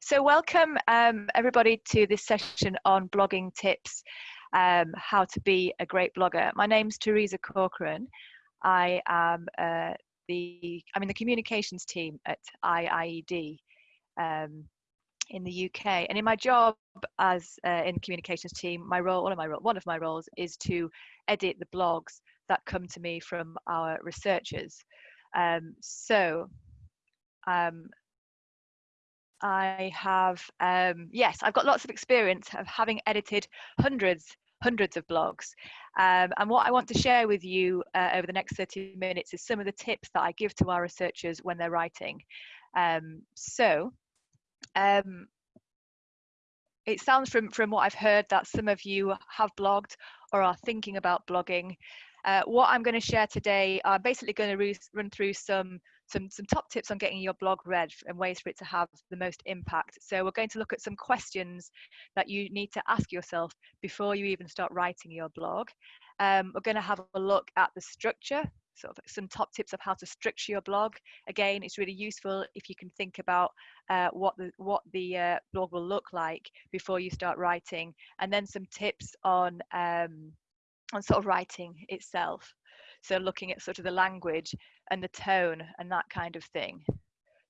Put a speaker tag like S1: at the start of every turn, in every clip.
S1: So welcome um, everybody to this session on blogging tips, um, how to be a great blogger. My name's Teresa Corcoran. I am uh, the, I'm in the communications team at IIED um, in the UK. And in my job as uh, in the communications team, my role, one of my one of my roles is to edit the blogs that come to me from our researchers. Um, so um, I have, um, yes, I've got lots of experience of having edited hundreds, hundreds of blogs. Um, and what I want to share with you uh, over the next 30 minutes is some of the tips that I give to our researchers when they're writing. Um, so, um, it sounds from, from what I've heard that some of you have blogged or are thinking about blogging. Uh, what I'm going to share today, I'm basically going to run through some some, some top tips on getting your blog read and ways for it to have the most impact. So we're going to look at some questions that you need to ask yourself before you even start writing your blog. Um, we're going to have a look at the structure, sort of some top tips of how to structure your blog. Again, it's really useful if you can think about uh, what the what the uh, blog will look like before you start writing, and then some tips on um, on sort of writing itself. So looking at sort of the language and the tone and that kind of thing.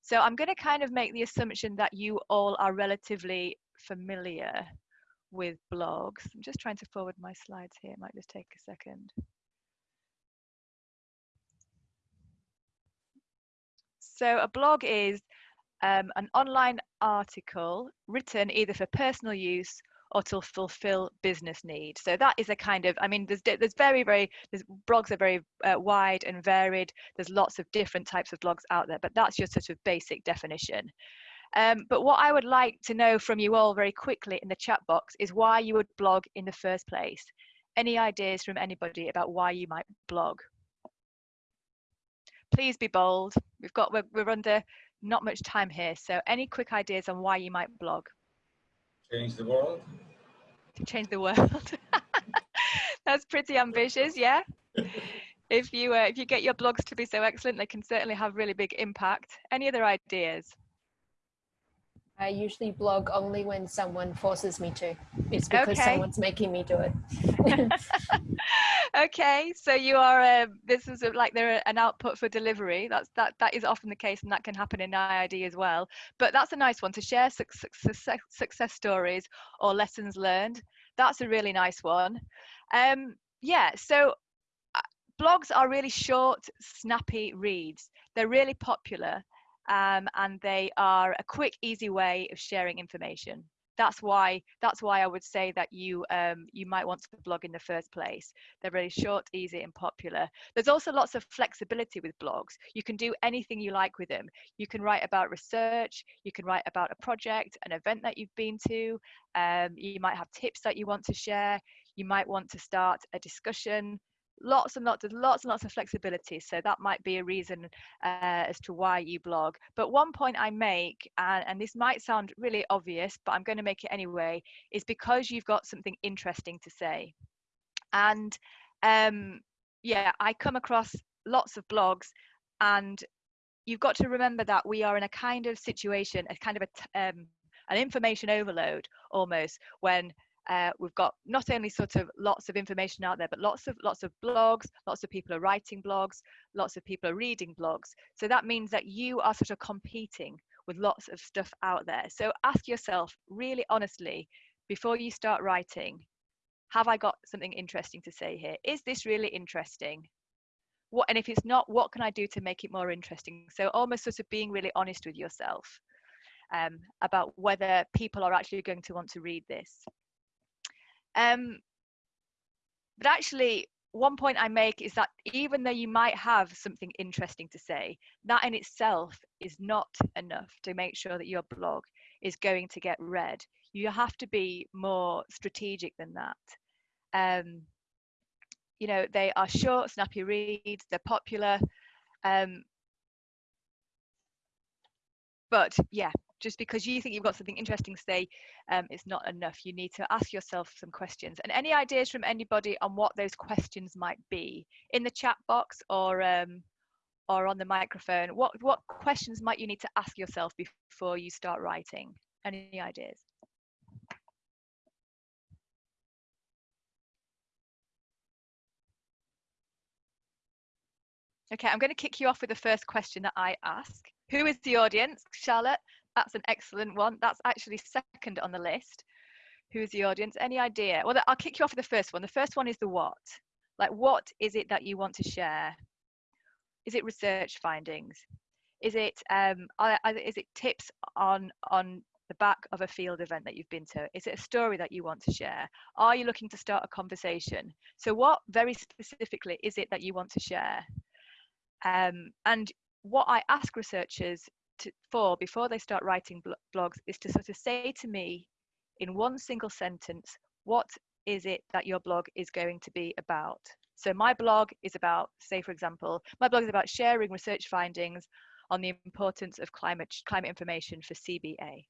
S1: So I'm going to kind of make the assumption that you all are relatively familiar with blogs. I'm just trying to forward my slides here. It might just take a second. So a blog is um, an online article written either for personal use or to fulfill business needs. So that is a kind of, I mean, there's there's very very there's blogs are very uh, wide and varied. There's lots of different types of blogs out there, but that's your sort of basic definition. Um, but what I would like to know from you all very quickly in the chat box is why you would blog in the first place. Any ideas from anybody about why you might blog? Please be bold. We've got we're, we're under not much time here, so any quick ideas on why you might blog?
S2: Change the world.
S1: Change the world. That's pretty ambitious, yeah. if you uh, if you get your blogs to be so excellent, they can certainly have really big impact. Any other ideas?
S3: I usually blog only when someone forces me to. It's because okay. someone's making me do it.
S1: okay, so you are. Uh, this is like they're an output for delivery. That's that. That is often the case, and that can happen in IIED as well. But that's a nice one to share success, success stories or lessons learned. That's a really nice one. Um, yeah. So uh, blogs are really short, snappy reads. They're really popular um, and they are a quick, easy way of sharing information. That's why that's why I would say that you um, you might want to blog in the first place. They're really short, easy, and popular. There's also lots of flexibility with blogs. You can do anything you like with them. You can write about research. You can write about a project, an event that you've been to. Um, you might have tips that you want to share. You might want to start a discussion lots and lots of lots and lots of flexibility so that might be a reason uh, as to why you blog. But one point i make and, and this might sound really obvious but i'm going to make it anyway is because you've got something interesting to say. And um, yeah i come across lots of blogs and you've got to remember that we are in a kind of situation a kind of um, an information overload almost when uh, we've got not only sort of lots of information out there, but lots of lots of blogs, lots of people are writing blogs, lots of people are reading blogs. So that means that you are sort of competing with lots of stuff out there. So ask yourself really honestly before you start writing, have I got something interesting to say here? Is this really interesting? What and if it's not, what can I do to make it more interesting? So almost sort of being really honest with yourself um, about whether people are actually going to want to read this. Um, but actually, one point I make is that even though you might have something interesting to say, that in itself is not enough to make sure that your blog is going to get read. You have to be more strategic than that. Um, you know, they are short, snappy reads, they're popular. Um, but yeah, just because you think you've got something interesting to say um, it's not enough you need to ask yourself some questions and any ideas from anybody on what those questions might be in the chat box or um, or on the microphone, what, what questions might you need to ask yourself before you start writing? Any ideas? Okay, I'm going to kick you off with the first question that I ask. Who is the audience? Charlotte, that's an excellent one. That's actually second on the list. Who's the audience? Any idea? Well, I'll kick you off with the first one. The first one is the what. Like, what is it that you want to share? Is it research findings? Is it um, is it tips on on the back of a field event that you've been to? Is it a story that you want to share? Are you looking to start a conversation? So, what very specifically is it that you want to share? Um, and what I ask researchers to, for before they start writing bl blogs is to sort of say to me in one single sentence, what is it that your blog is going to be about? So my blog is about, say for example, my blog is about sharing research findings on the importance of climate, climate information for CBA.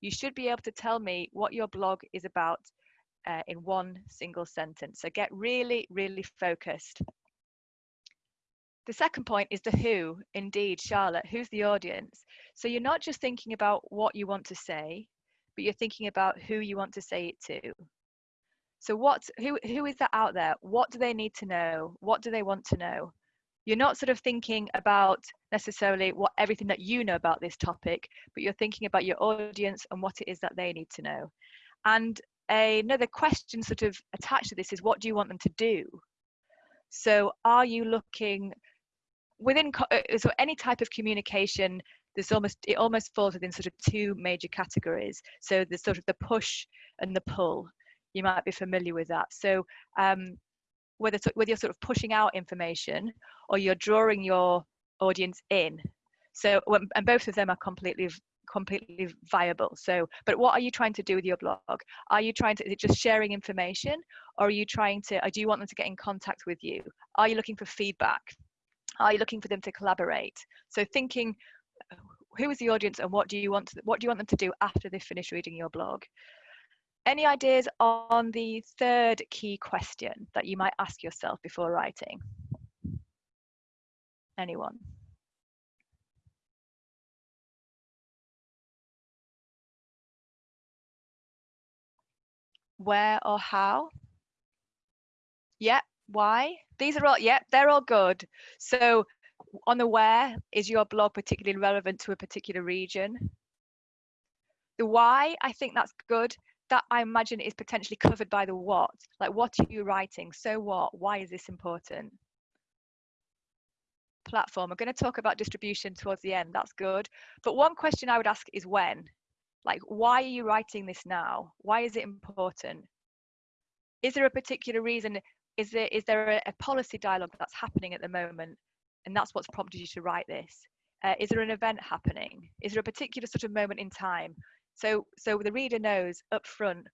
S1: You should be able to tell me what your blog is about uh, in one single sentence. So get really, really focused the second point is the who, indeed, Charlotte, who's the audience? So you're not just thinking about what you want to say, but you're thinking about who you want to say it to. So what who who is that out there? What do they need to know? What do they want to know? You're not sort of thinking about necessarily what everything that you know about this topic, but you're thinking about your audience and what it is that they need to know. And another question sort of attached to this is what do you want them to do? So are you looking within uh, so any type of communication there's almost it almost falls within sort of two major categories. So there's sort of the push and the pull. You might be familiar with that. So um, whether whether you're sort of pushing out information or you're drawing your audience in. So and both of them are completely completely viable. So but what are you trying to do with your blog? Are you trying to is it just sharing information or are you trying to do you want them to get in contact with you? Are you looking for feedback are you looking for them to collaborate? So thinking, who is the audience and what do you want to, what do you want them to do after they finish reading your blog? Any ideas on the third key question that you might ask yourself before writing? Anyone? Where or how? Yeah, why? These are all, yeah, they're all good. So on the where, is your blog particularly relevant to a particular region? The why, I think that's good. That I imagine is potentially covered by the what. Like, what are you writing? So what? Why is this important? Platform. I'm going to talk about distribution towards the end. That's good. But one question I would ask is when? Like, why are you writing this now? Why is it important? Is there a particular reason is there is there a, a, policy dialogue that's happening at the moment? And that's what's prompted you to write this. Uh, is there an event happening? Is there a particular sort of moment in time? So so the reader knows up front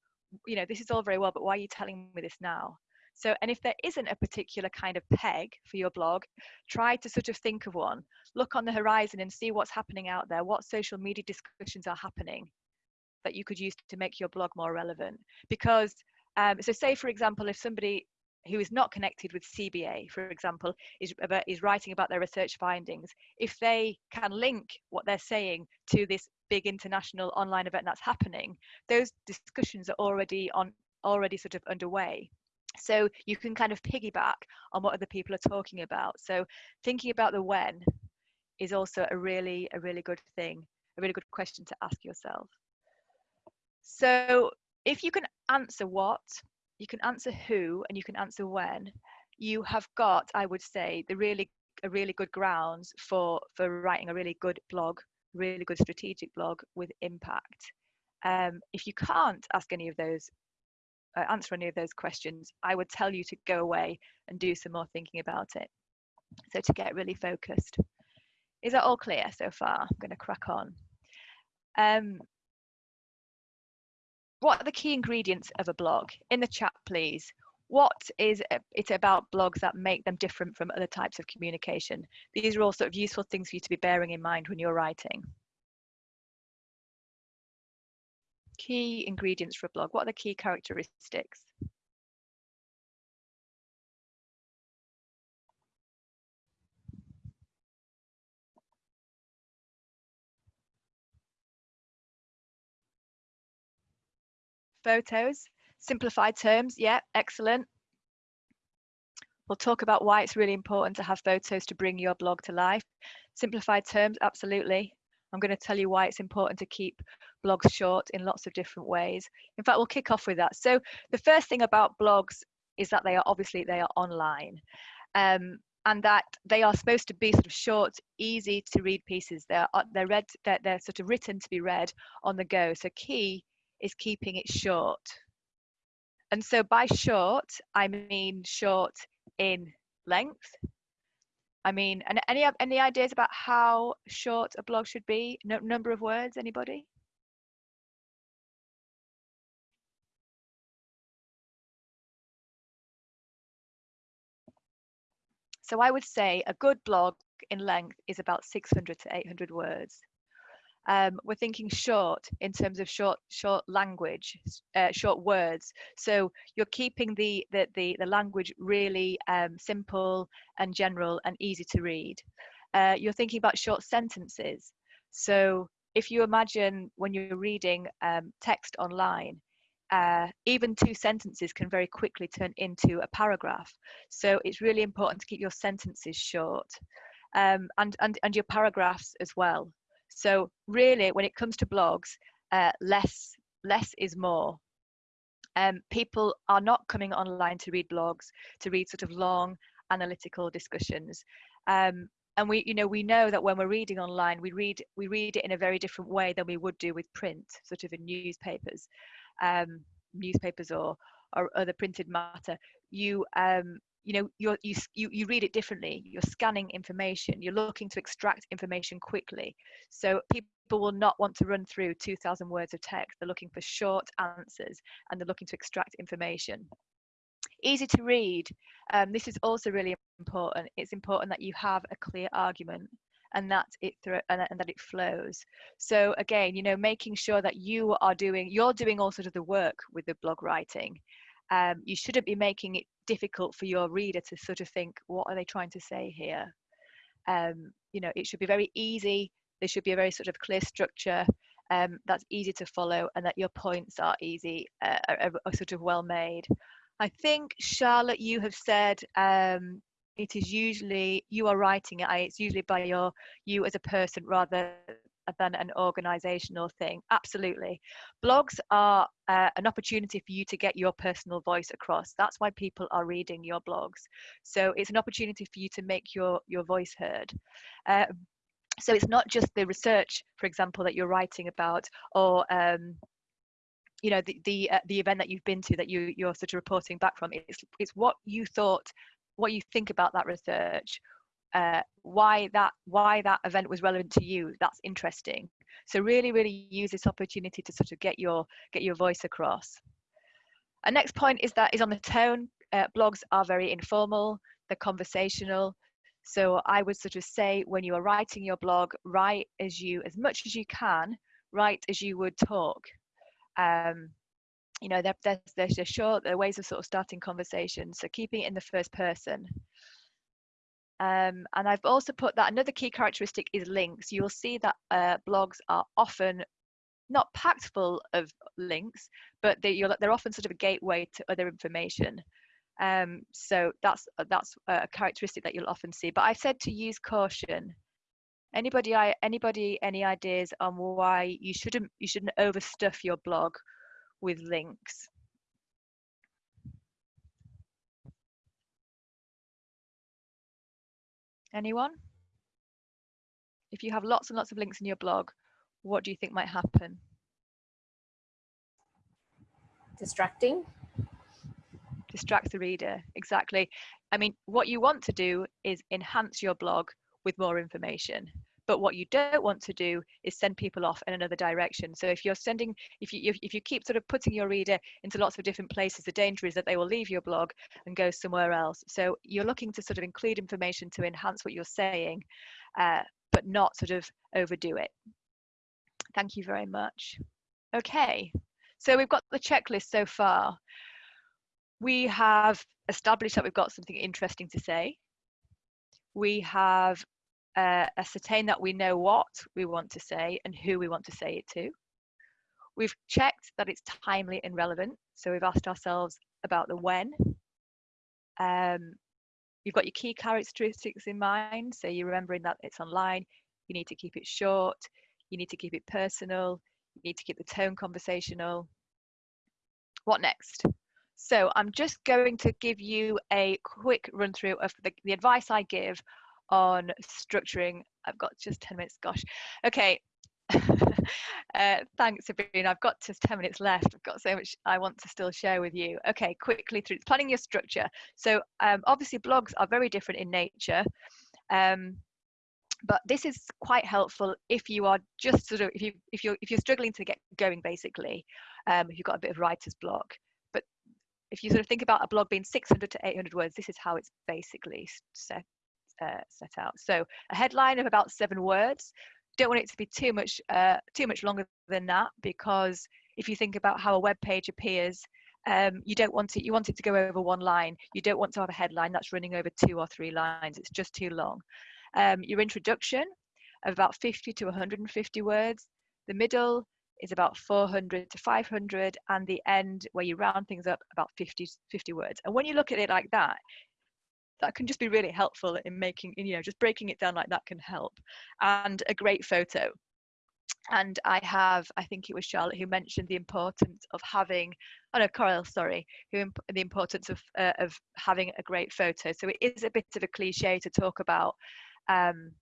S1: you know this is all very well but why are you telling me this now? So and if there isn't a particular kind of peg for your blog try to sort of think of one. Look on the horizon and see what's happening out there what social media discussions are happening that you could use to make your blog more relevant. Because um, so say for example if somebody who is not connected with CBA, for example, is, is writing about their research findings, if they can link what they're saying to this big international online event that's happening, those discussions are already on already sort of underway. So you can kind of piggyback on what other people are talking about. So thinking about the when is also a really a really good thing, a really good question to ask yourself. So if you can answer what you can answer who and you can answer when. You have got i would say the really a really good grounds for for writing a really good blog really good strategic blog with impact. Um, if you can't ask any of those uh, answer any of those questions i would tell you to go away and do some more thinking about it. So to get really focused. Is that all clear so far? I'm going to crack on. Um, what are the key ingredients of a blog? In the chat, please. What is it about blogs that make them different from other types of communication? These are all sort of useful things for you to be bearing in mind when you're writing. Key ingredients for a blog. What are the key characteristics? Photos, simplified terms. Yeah, excellent. We'll talk about why it's really important to have photos to bring your blog to life. Simplified terms, absolutely. I'm going to tell you why it's important to keep blogs short in lots of different ways. In fact, we'll kick off with that. So the first thing about blogs is that they are obviously they are online. Um, and that they are supposed to be sort of short, easy to read pieces. They're uh, they're read they're, they're sort of written to be read on the go. So key is keeping it short. And so by short, I mean short in length. I mean, and any any ideas about how short a blog should be? No, number of words, anybody? So I would say a good blog in length is about 600 to 800 words. Um, we're thinking short in terms of short short language, uh, short words. So you're keeping the the the, the language really um, simple and general and easy to read. Uh, you're thinking about short sentences. So if you imagine when you're reading um, text online, uh, even two sentences can very quickly turn into a paragraph. So it's really important to keep your sentences short um, and, and, and your paragraphs as well. So really, when it comes to blogs, uh, less, less is more. Um, people are not coming online to read blogs, to read sort of long analytical discussions. Um, and we you know we know that when we're reading online we read we read it in a very different way than we would do with print sort of in newspapers um, newspapers or or other printed matter, you um, you know you you you read it differently. You're scanning information. You're looking to extract information quickly. So people will not want to run through 2,000 words of text. They're looking for short answers and they're looking to extract information easy to read. Um, this is also really important. It's important that you have a clear argument and that it and, and that it flows so again you know making sure that you are doing you're doing all sort of the work with the blog writing um, you shouldn't be making it difficult for your reader to sort of think what are they trying to say here? Um, you know it should be very easy. There should be a very sort of clear structure um, that's easy to follow and that your points are easy uh, are, are, sort of well made. I think charlotte you have said um, it is usually you are writing it it's usually by your you as a person rather than an organizational thing absolutely. Blogs are uh, an opportunity for you to get your personal voice across. That's why people are reading your blogs. So it's an opportunity for you to make your your voice heard. Uh, so it's not just the research for example that you're writing about or um, you know the the, uh, the event that you've been to that you you're sort of reporting back from. It's it's what you thought what you think about that research uh, why that why that event was relevant to you that's interesting. So really really use this opportunity to sort of get your get your voice across. A next point is that is on the tone. Uh, blogs are very informal they're conversational. So i would sort of say when you are writing your blog write as you as much as you can write as you would talk. Um, you know they're, they're, they're short they're ways of sort of starting conversations so keeping it in the first person um, and I've also put that another key characteristic is links. You'll see that uh, blogs are often not packed full of links, but they, they're often sort of a gateway to other information. Um, so that's that's a characteristic that you'll often see. But I said to use caution. Anybody, anybody, any ideas on why you shouldn't you shouldn't overstuff your blog with links. Anyone? If you have lots and lots of links in your blog, what do you think might happen?
S3: Distracting.
S1: Distract the reader, exactly. I mean, what you want to do is enhance your blog with more information but what you don't want to do is send people off in another direction. So if you're sending if you if you keep sort of putting your reader into lots of different places the danger is that they will leave your blog and go somewhere else. So you're looking to sort of include information to enhance what you're saying uh, but not sort of overdo it. Thank you very much. Okay so we've got the checklist so far. We have established that we've got something interesting to say. We have uh, ascertain that we know what we want to say and who we want to say it to. We've checked that it's timely and relevant. So we've asked ourselves about the when. Um, you've got your key characteristics in mind. So you're remembering that it's online. You need to keep it short. You need to keep it personal. You need to keep the tone conversational. What next? So I'm just going to give you a quick run through of the, the advice I give on structuring. I've got just 10 minutes, gosh. Okay. uh, thanks, Sabrina. I've got just 10 minutes left. I've got so much I want to still share with you. Okay, quickly through planning your structure. So um, obviously blogs are very different in nature. Um, but this is quite helpful if you are just sort of if you if you're if you're struggling to get going basically um, if you've got a bit of writer's block but if you sort of think about a blog being 600 to 800 words this is how it's basically set uh, set out. So a headline of about seven words. Don't want it to be too much uh, too much longer than that because if you think about how a web page appears um, you don't want it you want it to go over one line. You don't want to have a headline that's running over two or three lines. It's just too long. Um, your introduction of about 50 to 150 words. The middle is about 400 to 500 and the end where you round things up about 50 50 words. And when you look at it like that that can just be really helpful in making you know just breaking it down like that can help and a great photo. And I have, I think it was Charlotte who mentioned the importance of having, oh no, Coral, sorry, who the importance of uh, of having a great photo. So it is a bit of a cliche to talk about um,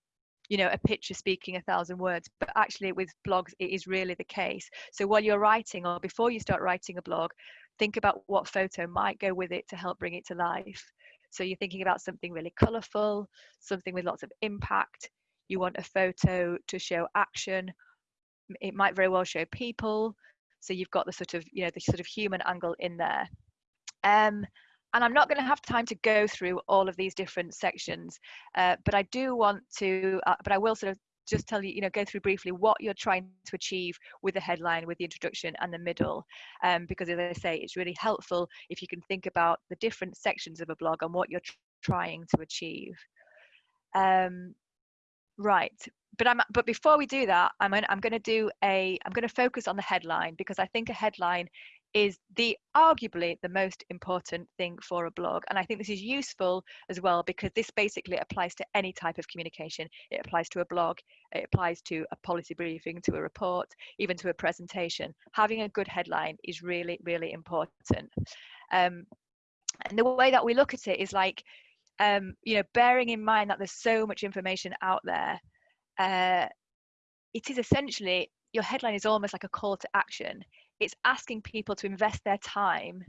S1: you know a picture speaking a thousand words but actually with blogs it is really the case. So while you're writing or before you start writing a blog think about what photo might go with it to help bring it to life so you're thinking about something really colorful something with lots of impact. You want a photo to show action. It might very well show people. So you've got the sort of you know the sort of human angle in there. Um, and I'm not going to have time to go through all of these different sections, uh, but I do want to, uh, but I will sort of just tell you, you know, go through briefly what you're trying to achieve with the headline, with the introduction and the middle, um, because as I say, it's really helpful if you can think about the different sections of a blog and what you're trying to achieve. Um, right, but I'm, but before we do that, I'm, gonna, I'm going to do a, I'm going to focus on the headline because I think a headline is the arguably the most important thing for a blog and i think this is useful as well because this basically applies to any type of communication. It applies to a blog it applies to a policy briefing to a report even to a presentation. Having a good headline is really really important. Um, and the way that we look at it is like um, you know bearing in mind that there's so much information out there uh, it is essentially your headline is almost like a call to action it's asking people to invest their time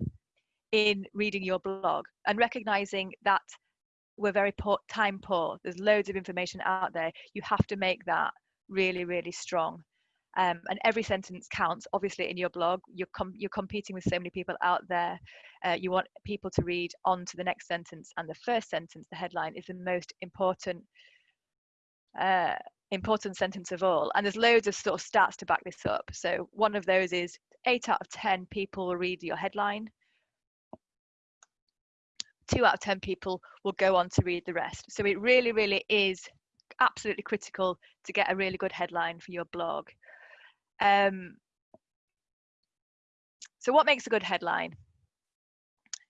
S1: in reading your blog and recognizing that we're very poor, time poor. There's loads of information out there. You have to make that really, really strong. Um, and every sentence counts. Obviously, in your blog, you're com- you're competing with so many people out there. Uh, you want people to read on to the next sentence, and the first sentence, the headline, is the most important uh, important sentence of all. And there's loads of sort of stats to back this up. So one of those is eight out of 10 people will read your headline. Two out of 10 people will go on to read the rest. So it really, really is absolutely critical to get a really good headline for your blog. Um, so what makes a good headline?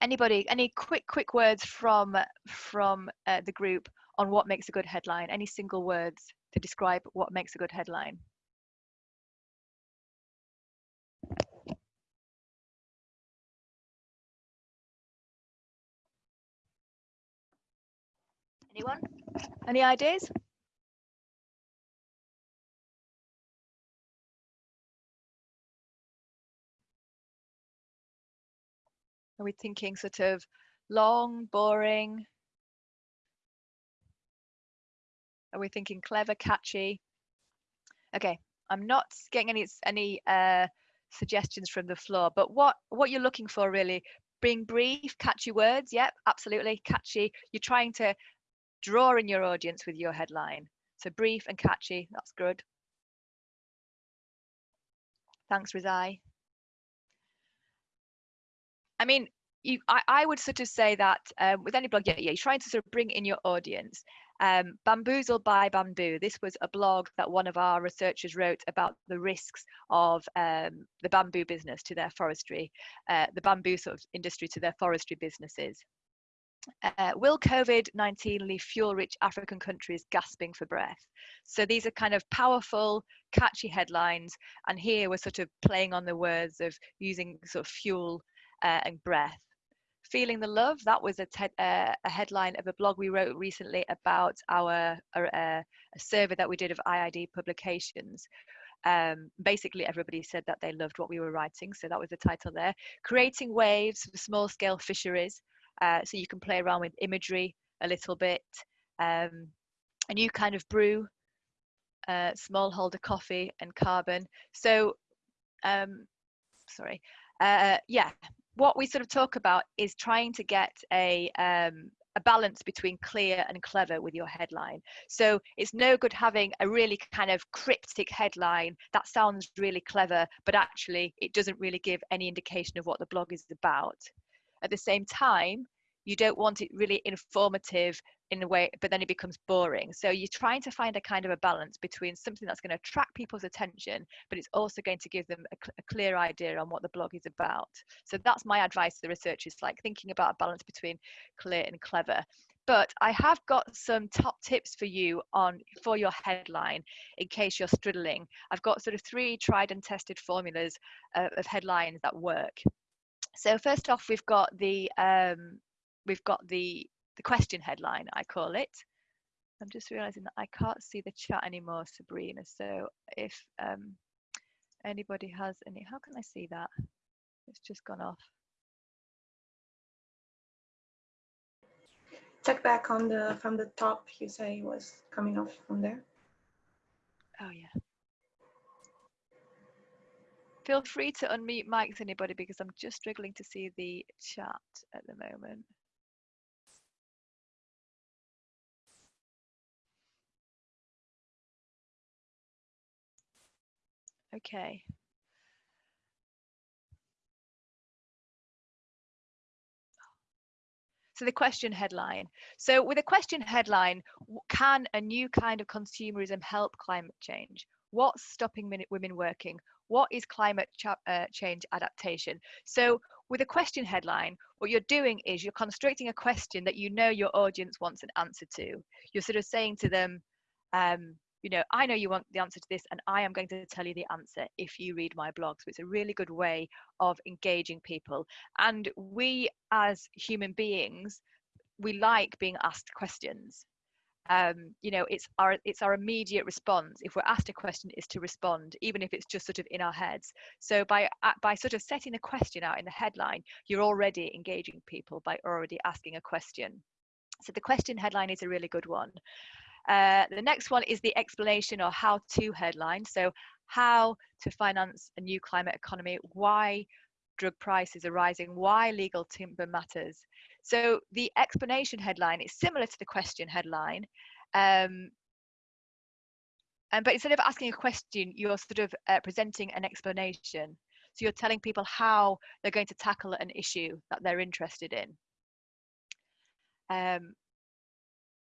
S1: Anybody, any quick, quick words from, from uh, the group on what makes a good headline? Any single words to describe what makes a good headline? Anyone? Any ideas? Are we thinking sort of long, boring? Are we thinking clever, catchy? Okay, I'm not getting any any uh, suggestions from the floor, but what what you're looking for really, being brief, catchy words. Yep, absolutely catchy. You're trying to draw in your audience with your headline. So brief and catchy, that's good. Thanks, Rizai. I mean, you, I, I would sort of say that um, with any blog, yeah, yeah, you're trying to sort of bring in your audience. Um, Bamboozled by Bamboo. This was a blog that one of our researchers wrote about the risks of um, the bamboo business to their forestry, uh, the bamboo sort of industry to their forestry businesses. Uh, will COVID 19 leave fuel rich African countries gasping for breath? So these are kind of powerful, catchy headlines. And here we're sort of playing on the words of using sort of fuel uh, and breath. Feeling the Love, that was a, uh, a headline of a blog we wrote recently about our uh, a survey that we did of IIED publications. Um, basically, everybody said that they loved what we were writing, so that was the title there. Creating Waves for Small Scale Fisheries, uh, so you can play around with imagery a little bit. Um, a new kind of brew, uh, smallholder coffee and carbon. So, um, sorry, uh, yeah, what we sort of talk about is trying to get a um, a balance between clear and clever with your headline. So it's no good having a really kind of cryptic headline that sounds really clever, but actually it doesn't really give any indication of what the blog is about. At the same time, you don't want it really informative in a way, but then it becomes boring. So you're trying to find a kind of a balance between something that's going to attract people's attention, but it's also going to give them a, cl- a clear idea on what the blog is about. So that's my advice to the researchers, like thinking about a balance between clear and clever. But I have got some top tips for you on for your headline in case you're struggling. I've got sort of three tried and tested formulas uh, of headlines that work. So first off, we've got the um, we've got the the question headline I call it. I'm just realizing that I can't see the chat anymore, Sabrina. So if um, anybody has any, how can I see that? It's just gone off.
S4: Check back on the from the top. You say it was coming off from there.
S1: Oh yeah. Feel free to unmute mics, anybody, because I'm just struggling to see the chat at the moment. Okay. So the question headline. So with a question headline, can a new kind of consumerism help climate change? What's stopping women working? What is climate uh, change adaptation? So with a question headline, what you're doing is you're constructing a question that you know your audience wants an answer to. You're sort of saying to them, um, you know, I know you want the answer to this, and I am going to tell you the answer if you read my blog. So it's a really good way of engaging people. And we, as human beings, we like being asked questions. Um, you know, it's our it's our immediate response. If we're asked a question, is to respond, even if it's just sort of in our heads. So by by sort of setting a question out in the headline, you're already engaging people by already asking a question. So the question headline is a really good one. Uh, the next one is the explanation or how to headline. So how to finance a new climate economy, why drug prices are rising, why legal timber matters. So the explanation headline is similar to the question headline. Um, and, but instead of asking a question, you're sort of uh, presenting an explanation. So you're telling people how they're going to tackle an issue that they're interested in. Um,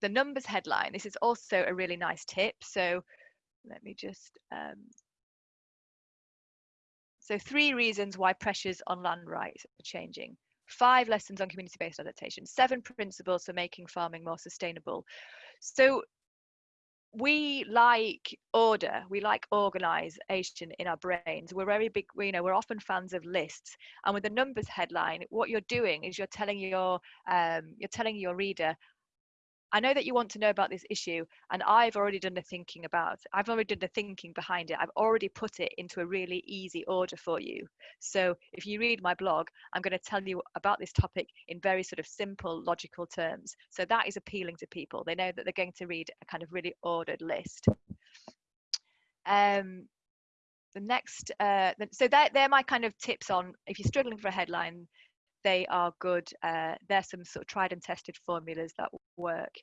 S1: the numbers headline, this is also a really nice tip. So let me just, um, so three reasons why pressures on land rights are changing. Five lessons on community-based adaptation, seven principles for making farming more sustainable. So we like order we like organization in our brains we're very big you know we're often fans of lists and with the numbers headline what you're doing is you're telling your um, you're telling your reader I know that you want to know about this issue, and I've already done the thinking about. I've already done the thinking behind it. I've already put it into a really easy order for you. So if you read my blog, I'm going to tell you about this topic in very sort of simple, logical terms. So that is appealing to people. They know that they're going to read a kind of really ordered list. Um, the next, uh, so they're, they're my kind of tips on if you're struggling for a headline, they are good. Uh, there's some sort of tried and tested formulas that work.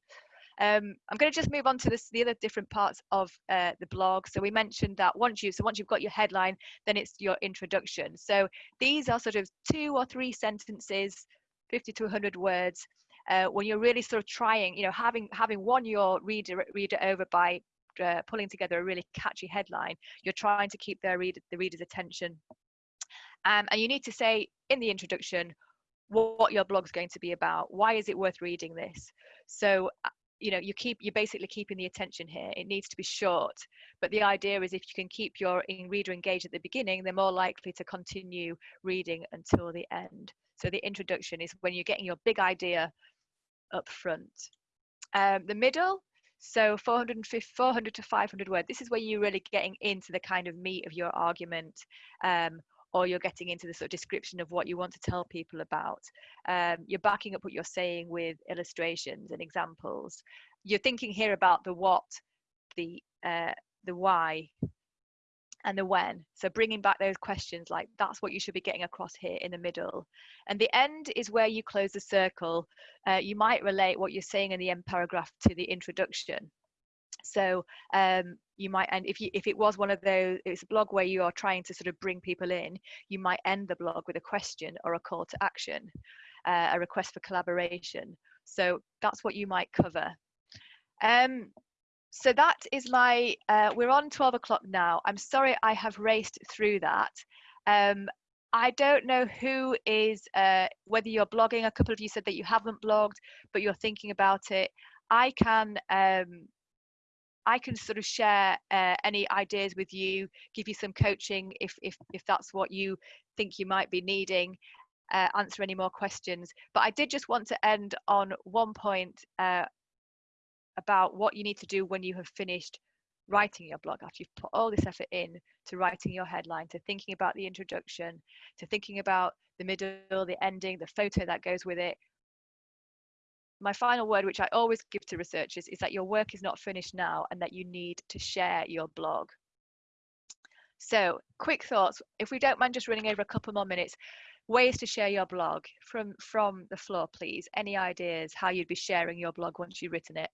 S1: Um, I'm going to just move on to this, the other different parts of uh, the blog. So we mentioned that once you, so once you've got your headline, then it's your introduction. So these are sort of two or three sentences, 50 to 100 words, uh, when you're really sort of trying, you know, having having won your reader reader over by uh, pulling together a really catchy headline, you're trying to keep their reader the reader's attention. Um, and you need to say in the introduction what, your blog's going to be about. Why is it worth reading this? So uh, you know you keep you're basically keeping the attention here it needs to be short but the idea is if you can keep your reader engaged at the beginning they're more likely to continue reading until the end so the introduction is when you're getting your big idea up front um, the middle so 450 400 to 500 words this is where you're really getting into the kind of meat of your argument um, or you're getting into the sort of description of what you want to tell people about. Um, you're backing up what you're saying with illustrations and examples. You're thinking here about the what, the uh, the why, and the when. So bringing back those questions, like that's what you should be getting across here in the middle. And the end is where you close the circle. Uh, you might relate what you're saying in the end paragraph to the introduction. So um, you might and if you if it was one of those it's a blog where you are trying to sort of bring people in you might end the blog with a question or a call to action uh, a request for collaboration. So that's what you might cover. Um so that is my uh, we're on 12 o'clock now. I'm sorry i have raced through that. Um I don't know who is, uh, whether you're blogging, a couple of you said that you haven't blogged, but you're thinking about it. I can um, I can sort of share uh, any ideas with you, give you some coaching if if if that's what you think you might be needing. Uh, answer any more questions. But I did just want to end on one point uh, about what you need to do when you have finished writing your blog after you've put all this effort in to writing your headline to thinking about the introduction to thinking about the middle the ending the photo that goes with it my final word, which I always give to researchers, is that your work is not finished now and that you need to share your blog. So, quick thoughts. If we don't mind just running over a couple more minutes, ways to share your blog from from the floor, please. Any ideas how you'd be sharing your blog once you've written it?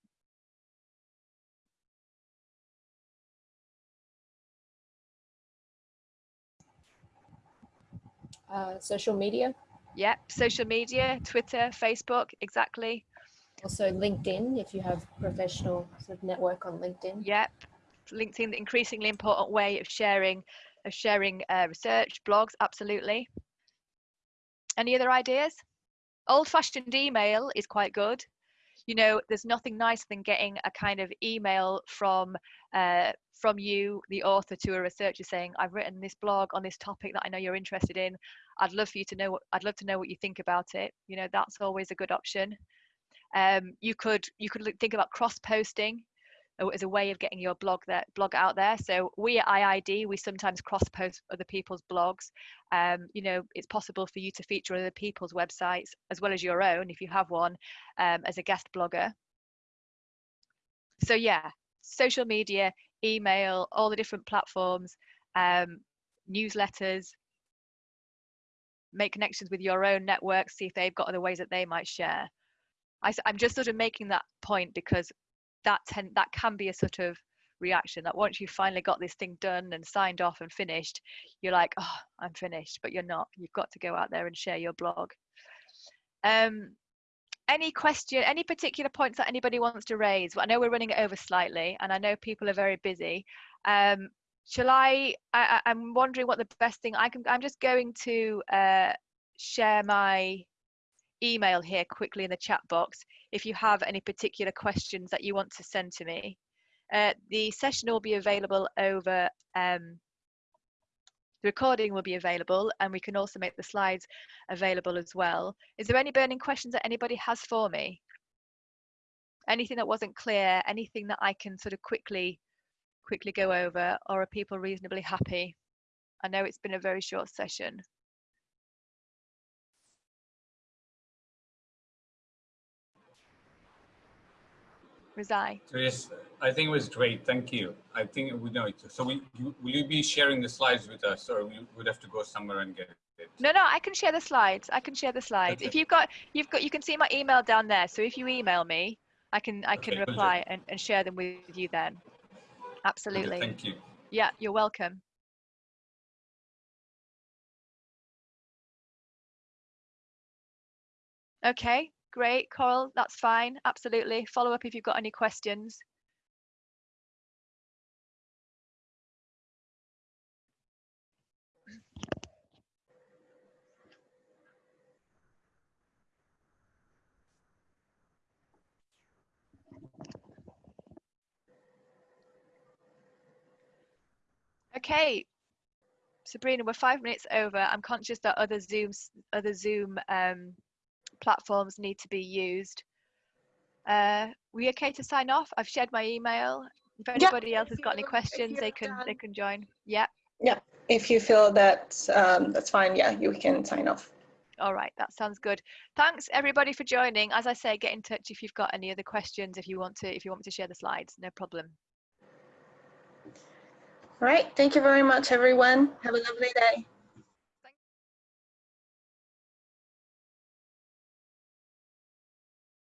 S3: Uh, social media.
S1: Yep, social media, Twitter, Facebook, exactly.
S3: Also LinkedIn, if you have professional sort of network on LinkedIn.
S1: Yep, LinkedIn, the increasingly important way of sharing, of sharing uh, research, blogs, absolutely. Any other ideas? Old-fashioned email is quite good. You know, there's nothing nicer than getting a kind of email from uh, from you, the author, to a researcher saying, "I've written this blog on this topic that I know you're interested in. I'd love for you to know. What, I'd love to know what you think about it." You know, that's always a good option. Um, you could you could think about cross posting as a way of getting your blog there blog out there. So we at IIED we sometimes cross post other people's blogs. Um, you know it's possible for you to feature other people's websites as well as your own if you have one um, as a guest blogger. So yeah social media email all the different platforms um, newsletters. Make connections with your own network see if they've got other ways that they might share I, am just sort of making that point because that ten, that can be a sort of reaction that once you've finally got this thing done and signed off and finished, you're like, oh, I'm finished, but you're not. You've got to go out there and share your blog. Um, any question, any particular points that anybody wants to raise? Well, I know we're running over slightly, and I know people are very busy. Um, shall I, I? I'm wondering what the best thing I can. I'm just going to uh, share my email here quickly in the chat box if you have any particular questions that you want to send to me. Uh, the session will be available over, um, the recording will be available and we can also make the slides available as well. Is there any burning questions that anybody has for me? Anything that wasn't clear, anything that I can sort of quickly, quickly go over or are people reasonably happy? I know it's been a very short session. Rizai.
S2: So yes, I think it was great. Thank you. I think we know it. So we, you, will you be sharing the slides with us or we would have to go somewhere and get it?
S1: No, no, I can share the slides. I can share the slides. Okay. If you've got, you've got, you can see my email down there. So if you email me, I can, I can okay, reply and, and share them with you then. Absolutely.
S2: Okay, thank you.
S1: Yeah, you're welcome. Okay, great, Coral. That's fine. Absolutely. Follow up if you've got any questions. Okay, Sabrina, we're five minutes over. I'm conscious that other Zooms, other Zoom um, platforms need to be used. Uh, we okay to sign off? I've shared my email. If anybody else has got any questions, they
S4: you're
S1: can they can join. Yeah. Yeah.
S4: If you feel that um, that's fine, yeah, you can sign off.
S1: All right, that sounds good. Thanks everybody for joining. As I say, get in touch if you've got any other questions. If you want to, if you want me to share the slides, no problem.
S4: All right. Thank you very much, everyone. Have a lovely day.